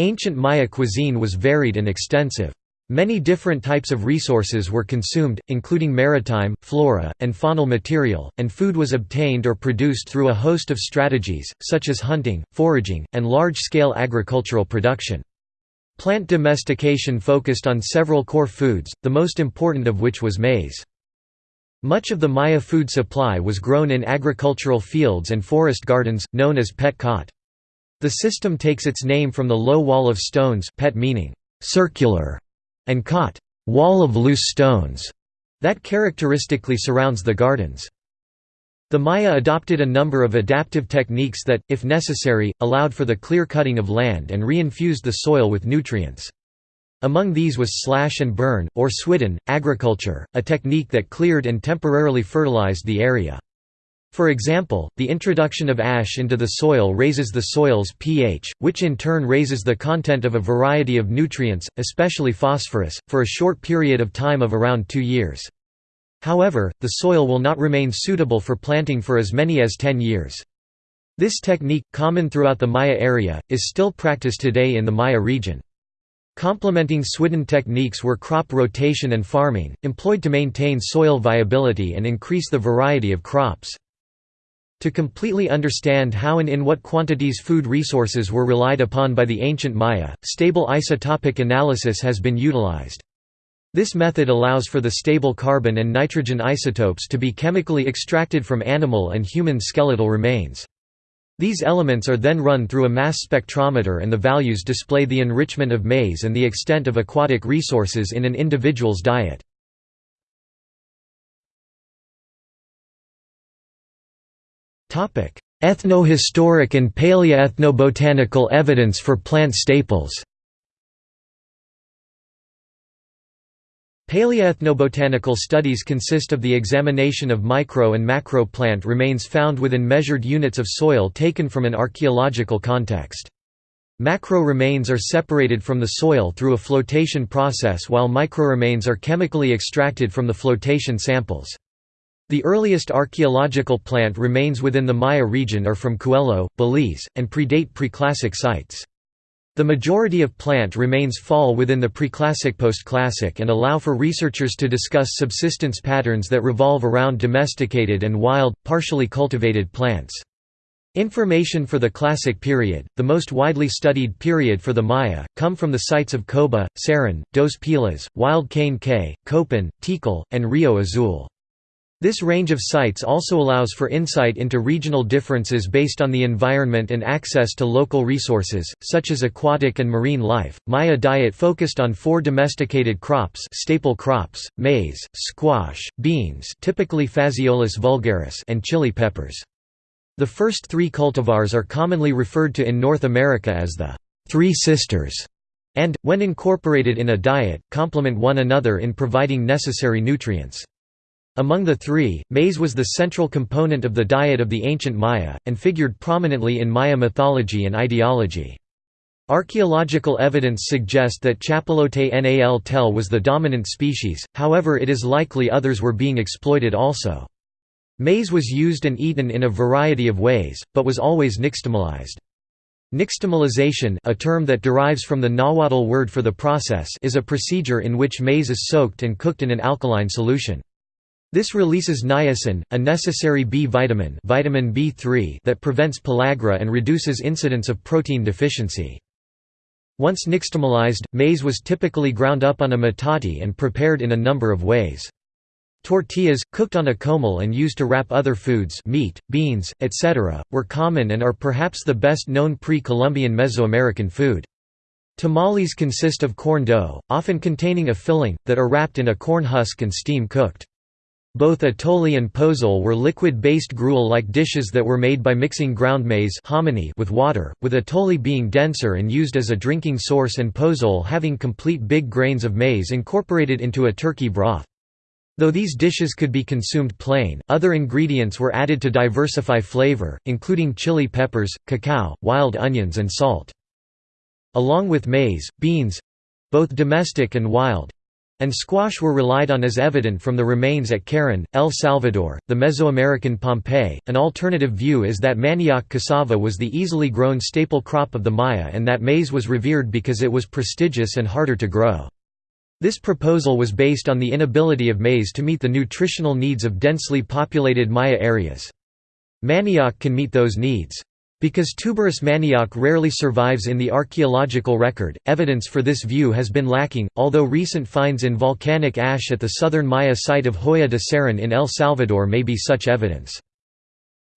Ancient Maya cuisine was varied and extensive. Many different types of resources were consumed, including maritime, flora, and faunal material, and food was obtained or produced through a host of strategies, such as hunting, foraging, and large-scale agricultural production. Plant domestication focused on several core foods, the most important of which was maize. Much of the Maya food supply was grown in agricultural fields and forest gardens, known as pet kot. The system takes its name from the low wall of stones pet meaning circular and kot wall of loose stones that characteristically surrounds the gardens. The Maya adopted a number of adaptive techniques that, if necessary, allowed for the clear cutting of land and reinfused the soil with nutrients. Among these was slash and burn, or swidden, agriculture, a technique that cleared and temporarily fertilized the area. For example, the introduction of ash into the soil raises the soil's pH, which in turn raises the content of a variety of nutrients, especially phosphorus, for a short period of time of around two years. However, the soil will not remain suitable for planting for as many as 10 years. This technique, common throughout the Maya area, is still practiced today in the Maya region. Complementing Swidden techniques were crop rotation and farming, employed to maintain soil viability and increase the variety of crops. To completely understand how and in what quantities food resources were relied upon by the ancient Maya, stable isotopic analysis has been utilized. This method allows for the stable carbon and nitrogen isotopes to be chemically extracted from animal and human skeletal remains. These elements are then run through a mass spectrometer and the values display the enrichment of maize and the extent of aquatic resources in an individual's diet. Ethnohistoric and paleoethnobotanical evidence for plant staples Paleoethnobotanical studies consist of the examination of micro and macro plant remains found within measured units of soil taken from an archaeological context. Macro remains are separated from the soil through a flotation process while micro remains are chemically extracted from the flotation samples. The earliest archaeological plant remains within the Maya region are from Cuello, Belize, and predate preclassic sites. The majority of plant remains fall within the preclassic postclassic and allow for researchers to discuss subsistence patterns that revolve around domesticated and wild, partially cultivated plants. Information for the Classic period, the most widely studied period for the Maya, come from the sites of Coba, Cerén, Dos Pilas, Wild Cane Cay, Copan, Tikal, and Rio Azul. This range of sites also allows for insight into regional differences based on the environment and access to local resources, such as aquatic and marine life. Maya diet focused on four domesticated crops, staple crops: maize, squash, beans, typically Phaseolus vulgaris, and chili peppers. The first three cultivars are commonly referred to in North America as the Three Sisters, and, when incorporated in a diet, complement one another in providing necessary nutrients. Among the three, maize was the central component of the diet of the ancient Maya, and figured prominently in Maya mythology and ideology. Archaeological evidence suggest that Chapalote Nal tel was the dominant species, however it is likely others were being exploited also. Maize was used and eaten in a variety of ways, but was always nixtamalized. Nixtamalization a term that derives from the Nahuatl word for the process is a procedure in which maize is soaked and cooked in an alkaline solution. This releases niacin, a necessary B vitamin, vitamin B3 that prevents pellagra and reduces incidence of protein deficiency. Once nixtamalized, maize was typically ground up on a metate and prepared in a number of ways. Tortillas, cooked on a comal and used to wrap other foods meat, beans, etc., were common and are perhaps the best known pre-Columbian Mesoamerican food. Tamales consist of corn dough, often containing a filling, that are wrapped in a corn husk and steam cooked. Both atole and pozole were liquid-based gruel-like dishes that were made by mixing ground maize with water, with atole being denser and used as a drinking source and pozole having complete big grains of maize incorporated into a turkey broth. Though these dishes could be consumed plain, other ingredients were added to diversify flavor, including chili peppers, cacao, wild onions and salt. Along with maize, beans—both domestic and wild, and squash were relied on as evident from the remains at Cerén, El Salvador, the Mesoamerican Pompeii. An alternative view is that manioc cassava was the easily grown staple crop of the Maya and that maize was revered because it was prestigious and harder to grow. This proposal was based on the inability of maize to meet the nutritional needs of densely populated Maya areas. Manioc can meet those needs. Because tuberous manioc rarely survives in the archaeological record, evidence for this view has been lacking, although recent finds in volcanic ash at the southern Maya site of Joya de Cerén in El Salvador may be such evidence.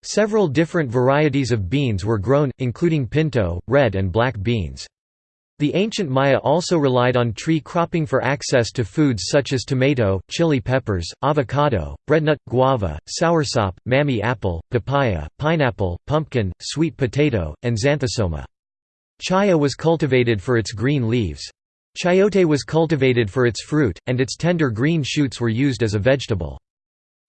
Several different varieties of beans were grown, including pinto, red and black beans. The ancient Maya also relied on tree cropping for access to foods such as tomato, chili peppers, avocado, breadnut, guava, soursop, mamey apple, papaya, pineapple, pumpkin, sweet potato, and xanthosoma. Chaya was cultivated for its green leaves. Chayote was cultivated for its fruit, and its tender green shoots were used as a vegetable.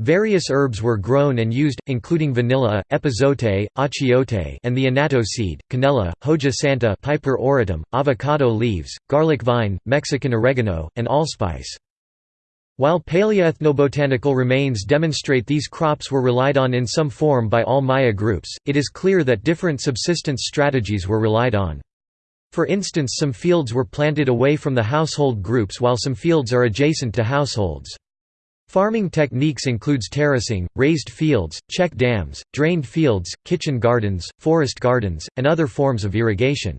Various herbs were grown and used, including vanilla, epazote, achiote and the annatto seed, canela, hoja santa Piper auritum, avocado leaves, garlic vine, Mexican oregano, and allspice. While paleoethnobotanical remains demonstrate these crops were relied on in some form by all Maya groups, it is clear that different subsistence strategies were relied on. For instance some fields were planted away from the household groups while some fields are adjacent to households. Farming techniques includes terracing, raised fields, check dams, drained fields, kitchen gardens, forest gardens, and other forms of irrigation.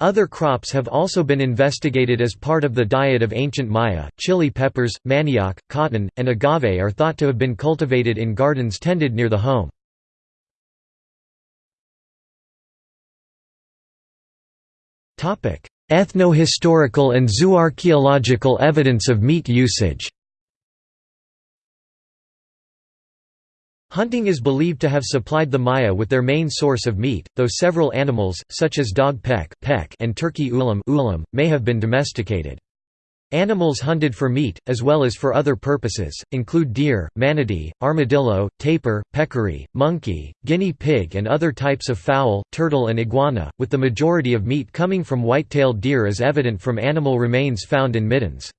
Other crops have also been investigated as part of the diet of ancient Maya. Chili peppers, manioc, cotton, and agave are thought to have been cultivated in gardens tended near the home. Ethno-historical and zooarchaeological evidence of meat usage Hunting is believed to have supplied the Maya with their main source of meat, though several animals, such as dog peck, peck and turkey ulum, ulum may have been domesticated. Animals hunted for meat, as well as for other purposes, include deer, manatee, armadillo, tapir, peccary, monkey, guinea pig and other types of fowl, turtle and iguana, with the majority of meat coming from white-tailed deer as evident from animal remains found in middens.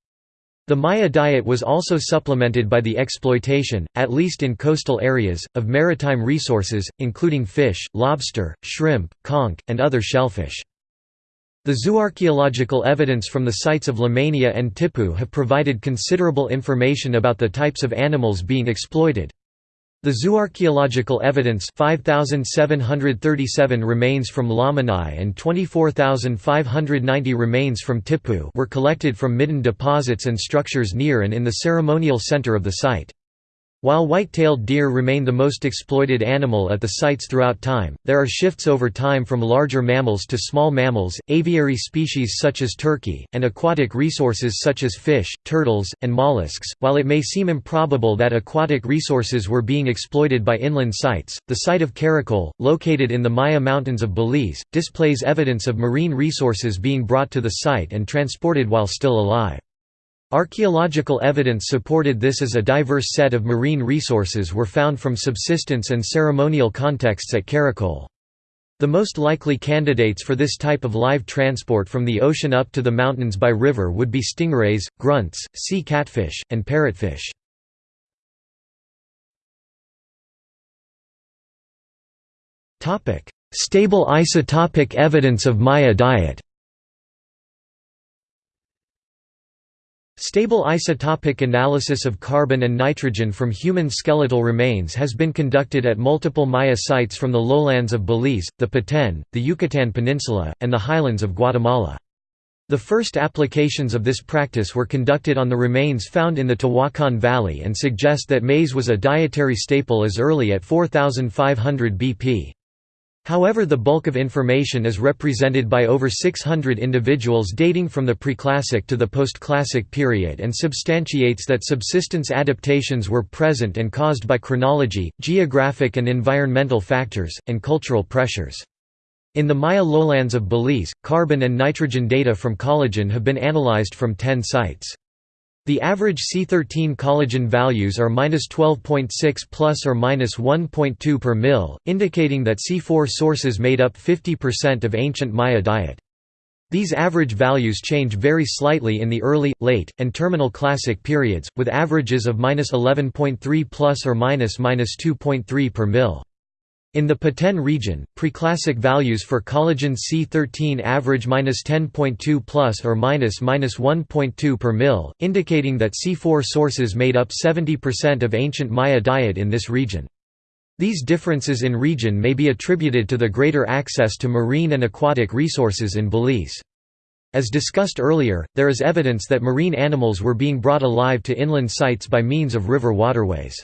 The Maya diet was also supplemented by the exploitation, at least in coastal areas, of maritime resources, including fish, lobster, shrimp, conch, and other shellfish. The zooarchaeological evidence from the sites of Lamanai and Tipu have provided considerable information about the types of animals being exploited. The zooarchaeological evidence 5737 remains from Lamanai and 24590 remains from Tipu were collected from midden deposits and structures near and in the ceremonial center of the site. While white-tailed deer remain the most exploited animal at the sites throughout time, there are shifts over time from larger mammals to small mammals, aviary species such as turkey, and aquatic resources such as fish, turtles, and mollusks. While it may seem improbable that aquatic resources were being exploited by inland sites, the site of Caracol, located in the Maya Mountains of Belize, displays evidence of marine resources being brought to the site and transported while still alive. Archaeological evidence supported this as a diverse set of marine resources were found from subsistence and ceremonial contexts at Caracol. The most likely candidates for this type of live transport from the ocean up to the mountains by river would be stingrays, grunts, sea catfish, and parrotfish. Stable isotopic evidence of Maya diet Stable isotopic analysis of carbon and nitrogen from human skeletal remains has been conducted at multiple Maya sites from the lowlands of Belize, the Petén, the Yucatán Peninsula, and the highlands of Guatemala. The first applications of this practice were conducted on the remains found in the Tehuacan Valley and suggest that maize was a dietary staple as early at 4500 BP. However the bulk of information is represented by over 600 individuals dating from the preclassic to the postclassic period and substantiates that subsistence adaptations were present and caused by chronology, geographic and environmental factors, and cultural pressures. In the Maya lowlands of Belize, carbon and nitrogen data from collagen have been analyzed from 10 sites. The average C13 collagen values are -12.6 plus or minus 1.2 per mil, indicating that C4 sources made up 50% of ancient Maya diet. These average values change very slightly in the early, late, and terminal classic periods, with averages of -11.3 plus or minus -2.3 per mil. In the Petén region, preclassic values for collagen C13 average -10.2 plus or minus -1.2 per mil, indicating that C4 sources made up 70% of ancient Maya diet in this region. These differences in region may be attributed to the greater access to marine and aquatic resources in Belize. As discussed earlier, there is evidence that marine animals were being brought alive to inland sites by means of river waterways.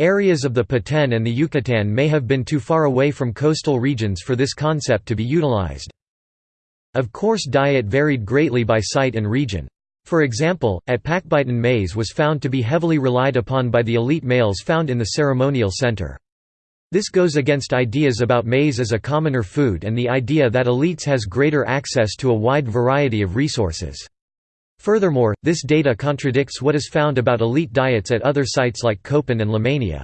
Areas of the Petén and the Yucatan may have been too far away from coastal regions for this concept to be utilized. Of course diet varied greatly by site and region. For example, at Pacbitun maize was found to be heavily relied upon by the elite males found in the ceremonial center. This goes against ideas about maize as a commoner food and the idea that elites has greater access to a wide variety of resources. Furthermore, this data contradicts what is found about elite diets at other sites like Copan and Lamanai.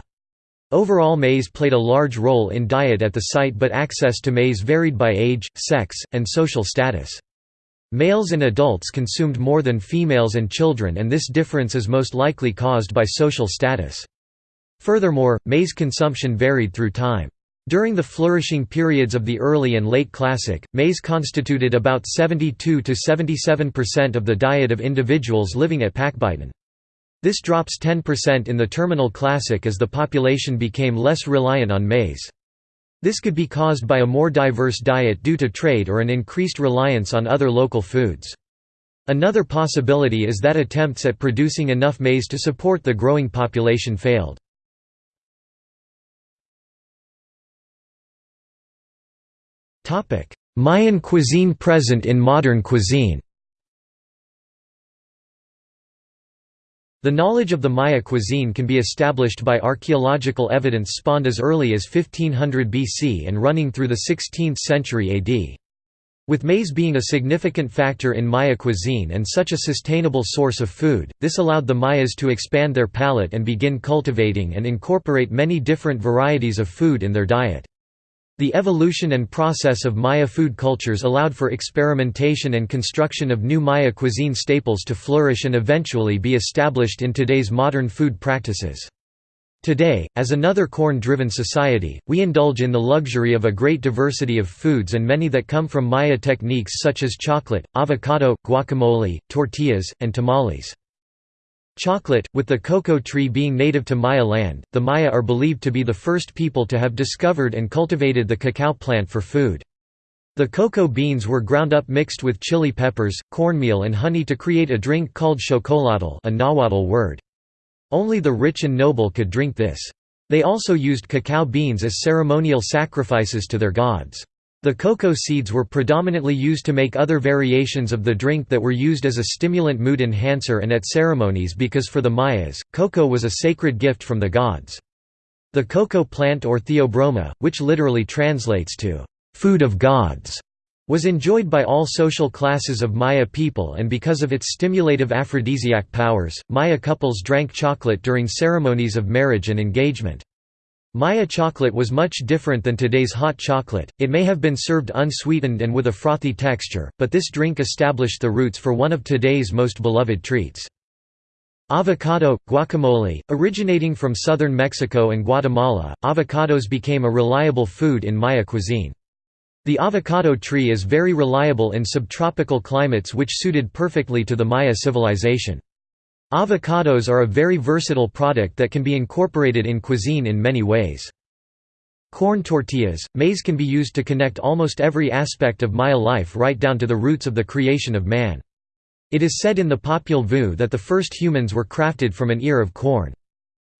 Overall maize played a large role in diet at the site but access to maize varied by age, sex, and social status. Males and adults consumed more than females and children and this difference is most likely caused by social status. Furthermore, maize consumption varied through time. During the flourishing periods of the early and late Classic, maize constituted about 72 to 77% of the diet of individuals living at Pacbitun. This drops 10% in the Terminal Classic as the population became less reliant on maize. This could be caused by a more diverse diet due to trade or an increased reliance on other local foods. Another possibility is that attempts at producing enough maize to support the growing population failed. Mayan cuisine present in modern cuisine The knowledge of the Maya cuisine can be established by archaeological evidence spawned as early as 1500 BC and running through the 16th century AD. With maize being a significant factor in Maya cuisine and such a sustainable source of food, this allowed the Mayas to expand their palate and begin cultivating and incorporate many different varieties of food in their diet. The evolution and process of Maya food cultures allowed for experimentation and construction of new Maya cuisine staples to flourish and eventually be established in today's modern food practices. Today, as another corn-driven society, we indulge in the luxury of a great diversity of foods and many that come from Maya techniques such as chocolate, avocado, guacamole, tortillas, and tamales. Chocolate, with the cocoa tree being native to Maya land, the Maya are believed to be the first people to have discovered and cultivated the cacao plant for food. The cocoa beans were ground up mixed with chili peppers, cornmeal and honey to create a drink called chocolatl a Nahuatl word. Only the rich and noble could drink this. They also used cacao beans as ceremonial sacrifices to their gods. The cocoa seeds were predominantly used to make other variations of the drink that were used as a stimulant mood enhancer and at ceremonies because for the Mayas, cocoa was a sacred gift from the gods. The cocoa plant or theobroma, which literally translates to, "...food of gods", was enjoyed by all social classes of Maya people and because of its stimulative aphrodisiac powers, Maya couples drank chocolate during ceremonies of marriage and engagement. Maya chocolate was much different than today's hot chocolate, it may have been served unsweetened and with a frothy texture, but this drink established the roots for one of today's most beloved treats. Avocado, guacamole, originating from southern Mexico and Guatemala, avocados became a reliable food in Maya cuisine. The avocado tree is very reliable in subtropical climates which suited perfectly to the Maya civilization. Avocados are a very versatile product that can be incorporated in cuisine in many ways. Corn tortillas, maize can be used to connect almost every aspect of Maya life right down to the roots of the creation of man. It is said in the Popol Vuh that the first humans were crafted from an ear of corn.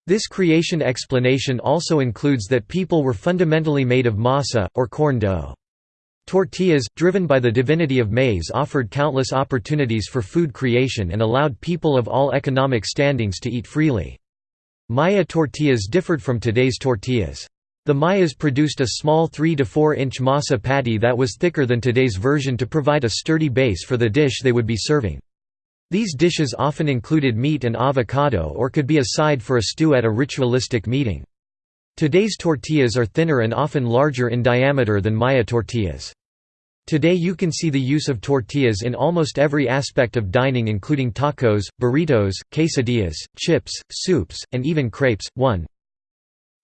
This creation explanation also includes that people were fundamentally made of masa, or corn dough. Tortillas, driven by the divinity of maize offered countless opportunities for food creation and allowed people of all economic standings to eat freely. Maya tortillas differed from today's tortillas. The Mayas produced a small 3 to 4 inch masa patty that was thicker than today's version to provide a sturdy base for the dish they would be serving. These dishes often included meat and avocado or could be a side for a stew at a ritualistic meeting. Today's tortillas are thinner and often larger in diameter than Maya tortillas. Today you can see the use of tortillas in almost every aspect of dining including tacos, burritos, quesadillas, chips, soups, and even crepes. 1.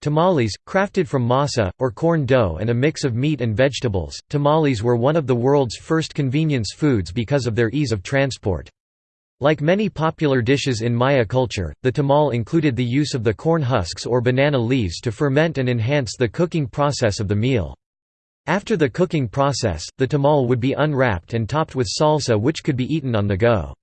Tamales, crafted from masa, or corn dough and a mix of meat and vegetables, tamales were one of the world's first convenience foods because of their ease of transport. Like many popular dishes in Maya culture, the tamal included the use of the corn husks or banana leaves to ferment and enhance the cooking process of the meal. After the cooking process, the tamal would be unwrapped and topped with salsa which could be eaten on the go.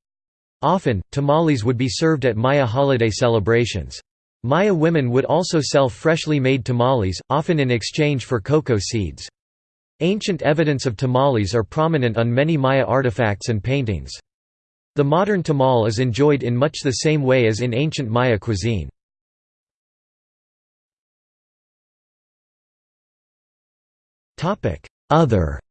Often, tamales would be served at Maya holiday celebrations. Maya women would also sell freshly made tamales, often in exchange for cocoa seeds. Ancient evidence of tamales are prominent on many Maya artifacts and paintings. The modern tamal is enjoyed in much the same way as in ancient Maya cuisine. Other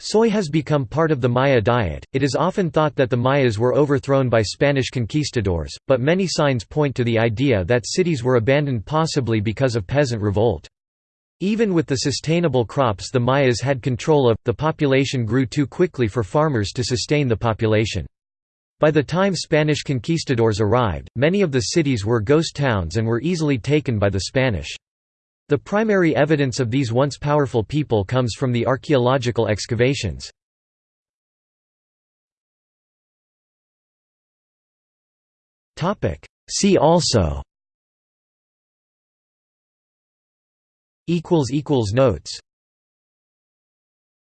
Soy has become part of the Maya diet. It is often thought that the Mayas were overthrown by Spanish conquistadors, but many signs point to the idea that cities were abandoned possibly because of peasant revolt. Even with the sustainable crops the Mayas had control of, the population grew too quickly for farmers to sustain the population. By the time Spanish conquistadors arrived, many of the cities were ghost towns and were easily taken by the Spanish. The primary evidence of these once powerful people comes from the archaeological excavations. See also Notes